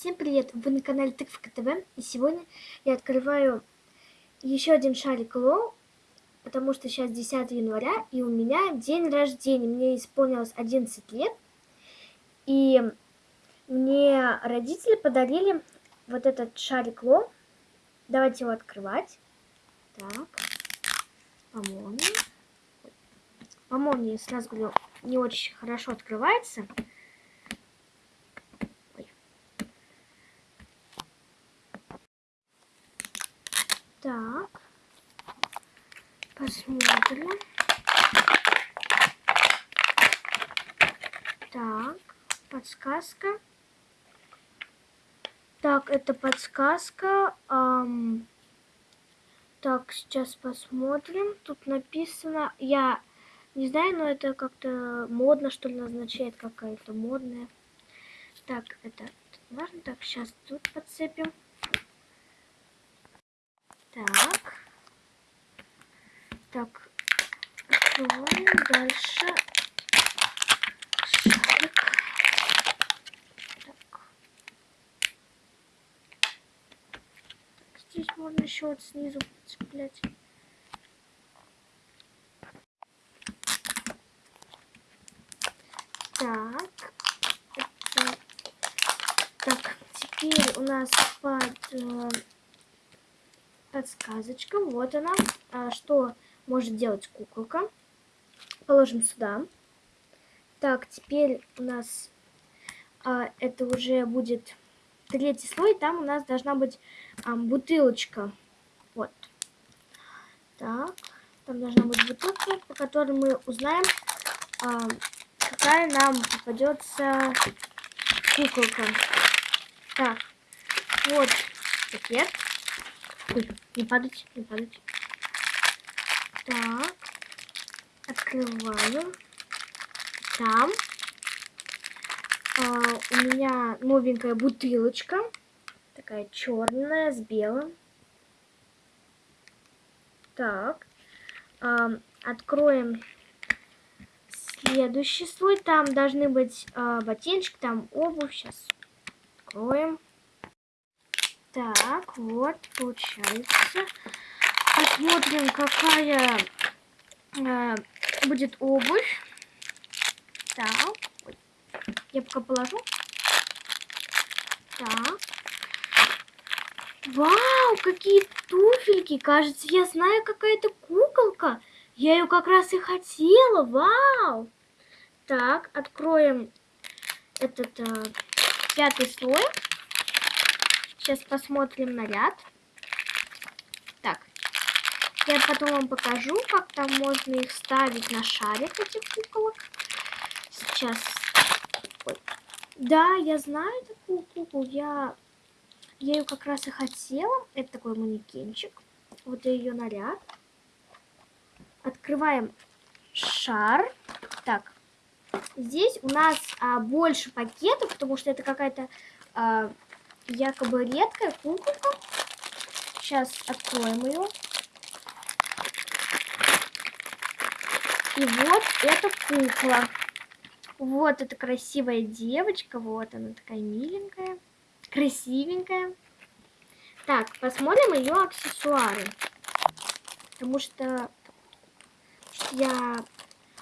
Всем привет! Вы на канале Тыквка ТВ и сегодня я открываю еще один шарик Лоу, потому что сейчас 10 января и у меня день рождения, мне исполнилось 11 лет и мне родители подарили вот этот шарик Лоу. Давайте его открывать. Так, по молнии. По молнии, сразу говорю, не очень хорошо открывается. Так. Посмотрим. Так. Подсказка. Так, это подсказка. Эм, так, сейчас посмотрим. Тут написано... Я не знаю, но это как-то модно, что ли, назначает какая-то модная. Так, это важно. Так, сейчас тут подцепим. Так. Так. Открываем дальше. Шарик. Так. Здесь можно еще вот снизу цеплять. Так. Это... Так, теперь у нас под э, подсказочка. Вот она. А, что может делать куколка. Положим сюда. Так, теперь у нас а, это уже будет третий слой. Там у нас должна быть а, бутылочка. Вот. Так. Там должна быть бутылка, по которой мы узнаем, а, какая нам попадется куколка. Так. Вот пакет. Не падать, не падать. Так. Открываю. Там. А, у меня новенькая бутылочка. Такая черная с белым. Так. А, откроем следующий слой. Там должны быть а, ботиночки, там обувь. Сейчас откроем. Так, вот, получается. Посмотрим, какая э, будет обувь. Так, я пока положу. Так. Вау, какие туфельки. Кажется, я знаю, какая-то куколка. Я ее как раз и хотела. Вау. Так, откроем этот э, пятый слой. Сейчас посмотрим наряд. Так. Я потом вам покажу, как там можно их ставить на шарик, этих куколок. Сейчас. Ой. Да, я знаю такую куклу. Я, я ее как раз и хотела. Это такой манекенчик. Вот ее наряд. Открываем шар. Так. Здесь у нас а, больше пакетов, потому что это какая-то... А, якобы редкая куколка. Сейчас откроем ее. И вот эта кукла. Вот эта красивая девочка. Вот она такая миленькая. Красивенькая. Так, посмотрим ее аксессуары. Потому что я...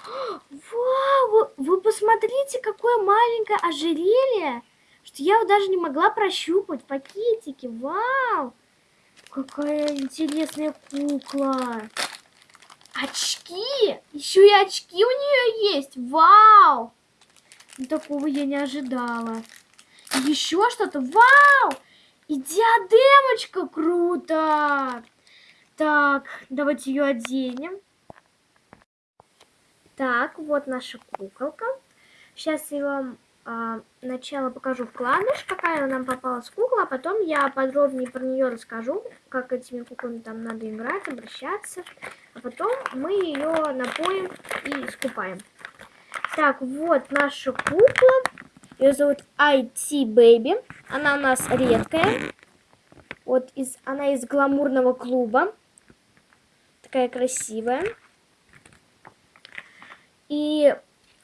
Вау! Вы, посмотрите, какое маленькое ожерелье! что я даже не могла прощупать пакетики. Вау! Какая интересная кукла. Очки! Еще и очки у нее есть. Вау! Такого я не ожидала. Еще что-то. Вау! И диадемочка. Круто! Так, давайте ее оденем. Так, вот наша куколка. Сейчас я вам а, сначала покажу вкладыш, какая нам попалась кукла, а потом я подробнее про нее расскажу, как этими куклами там надо играть, обращаться. А потом мы ее напоим и скупаем. Так, вот наша кукла. Ее зовут IT Baby. Она у нас редкая. Вот из, она из гламурного клуба. Такая красивая. И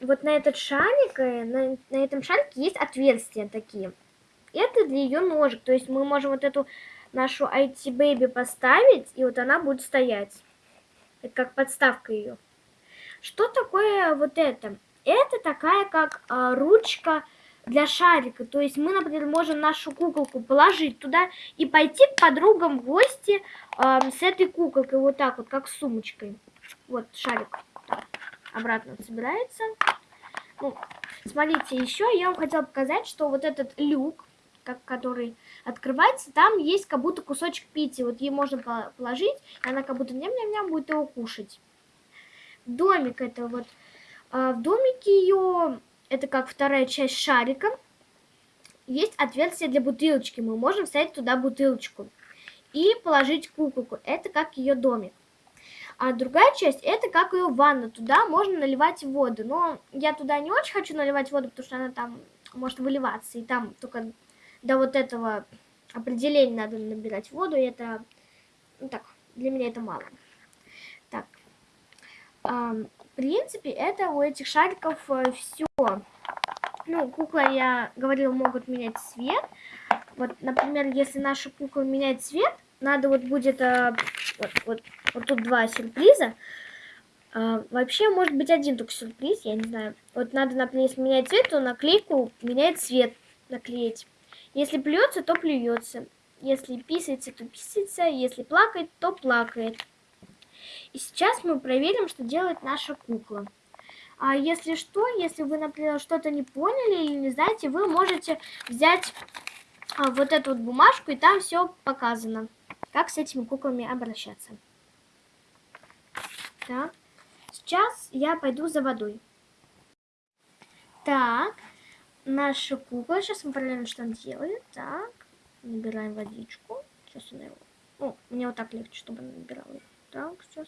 вот на этот шарик, э, на, на этом шарике есть отверстия такие. это для ее ножек. То есть мы можем вот эту нашу IT Baby поставить, и вот она будет стоять. Это как подставка ее. Что такое вот это? Это такая как а, ручка для шарика. То есть мы, например, можем нашу куколку положить туда и пойти к подругам в гости э, с этой куколкой. Вот так вот, как с сумочкой. Вот шарик обратно собирается. Ну, смотрите, еще я вам хотела показать, что вот этот люк, как, который открывается, там есть как будто кусочек пити. Вот ей можно положить, и она как будто ням-ням-ням будет его кушать. Домик это вот. А в домике ее это как вторая часть шарика. Есть отверстие для бутылочки. Мы можем вставить туда бутылочку и положить куколку. Это как ее домик. А другая часть, это как ее ванна. Туда можно наливать воду. Но я туда не очень хочу наливать воду, потому что она там может выливаться. И там только до вот этого определения надо набирать воду. И это, ну так, для меня это мало. Так, в принципе, это у этих шариков э, все. Ну, куклы, я говорила, могут менять цвет. Вот, например, если наша кукла меняет цвет, надо вот будет... Э, вот, вот, вот тут два сюрприза. А, вообще, может быть, один только сюрприз, я не знаю. Вот надо, например, если менять цвет, то наклейку меняет цвет наклеить. Если плюется, то плюется. Если писается, то писается. Если плакает, то плакает. И сейчас мы проверим, что делает наша кукла. А если что, если вы, например, что-то не поняли или не знаете, вы можете взять а, вот эту вот бумажку, и там все показано, как с этими куклами обращаться. Так, сейчас я пойду за водой. Так, наша кукла, сейчас мы проверим, что она делает. Так, набираем водичку. Сейчас она его... О, мне вот так легче, чтобы она набирала. Так, сейчас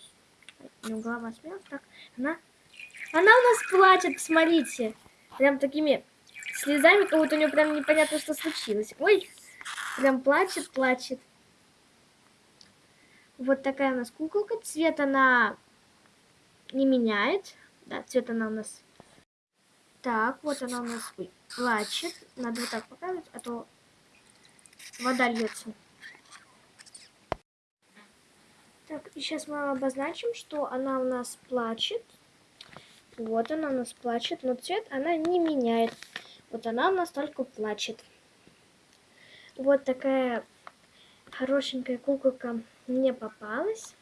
у него голова смелась. Так, она... Она у нас плачет, смотрите. Прям такими слезами, как будто у нее прям непонятно, что случилось. Ой, прям плачет, плачет. Вот такая у нас куколка. Цвет она не меняет. Да, цвет она у нас... Так, вот она у нас ой, плачет. Надо вот так показывать, а то вода льется. Так, и сейчас мы обозначим, что она у нас плачет. Вот она у нас плачет, но цвет она не меняет. Вот она у нас только плачет. Вот такая хорошенькая куколка мне попалась.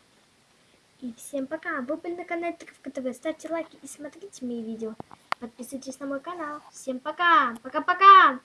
И всем пока. Вы были на канале Тыковка ТВ. Ставьте лайки и смотрите мои видео. Подписывайтесь на мой канал. Всем пока! Пока-пока!